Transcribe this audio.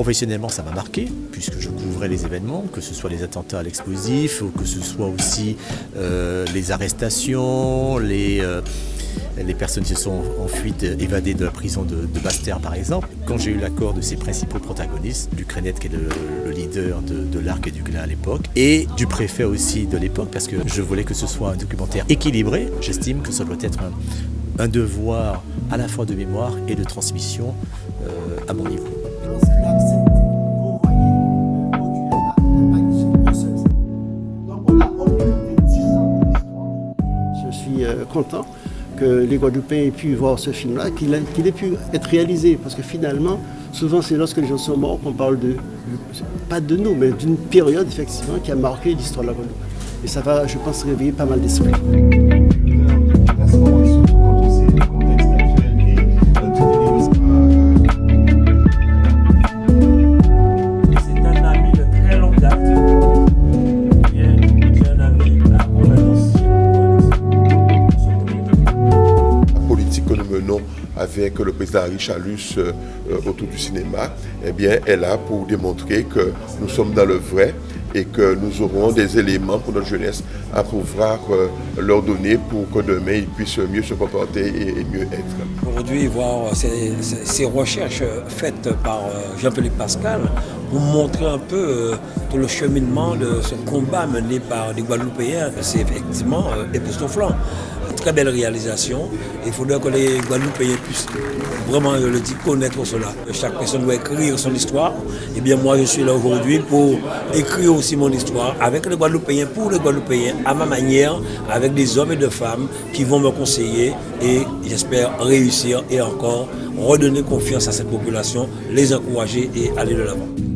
Professionnellement, ça m'a marqué, puisque je couvrais les événements, que ce soit les attentats à l'explosif, ou que ce soit aussi euh, les arrestations, les, euh, les personnes qui se sont en fuite, évadées de la prison de, de Bastère par exemple. Quand j'ai eu l'accord de ces principaux protagonistes, du qui est le, le leader de, l'Arc et du Glas à l'époque, et du préfet aussi de l'époque, parce que je voulais que ce soit un documentaire équilibré, j'estime que ça doit être un, un, devoir à la fois de mémoire et de transmission euh, à mon niveau. Je suis content que les Guadeloupéens aient pu voir ce film-là, qu'il qu ait pu être réalisé. Parce que finalement, souvent c'est lorsque les gens sont morts qu'on parle de, pas de nous, mais d'une période effectivement qui a marqué l'histoire de la Guadeloupe. Et ça va, je pense, réveiller pas mal d'esprits. Avec le président Richalus euh, autour du cinéma, eh bien, est là pour démontrer que nous sommes dans le vrai et que nous aurons des éléments pour notre jeunesse à pouvoir euh, leur donner pour que demain ils puissent mieux se comporter et, mieux être. Aujourd'hui, voir ces, recherches faites par euh, Jean-Philippe Pascal pour montrer un peu tout le cheminement de ce combat mené par les Guadeloupéens, c'est effectivement époustouflant très belle réalisation. Il faudrait que les Guadeloupéens puissent vraiment, je le dis, connaître cela. Chaque personne doit écrire son histoire. Et eh bien moi, je suis là aujourd'hui pour écrire aussi mon histoire avec les Guadeloupéens, pour les Guadeloupéens, à ma manière, avec des hommes et des femmes qui vont me conseiller et j'espère réussir et encore redonner confiance à cette population, les encourager et aller de l'avant.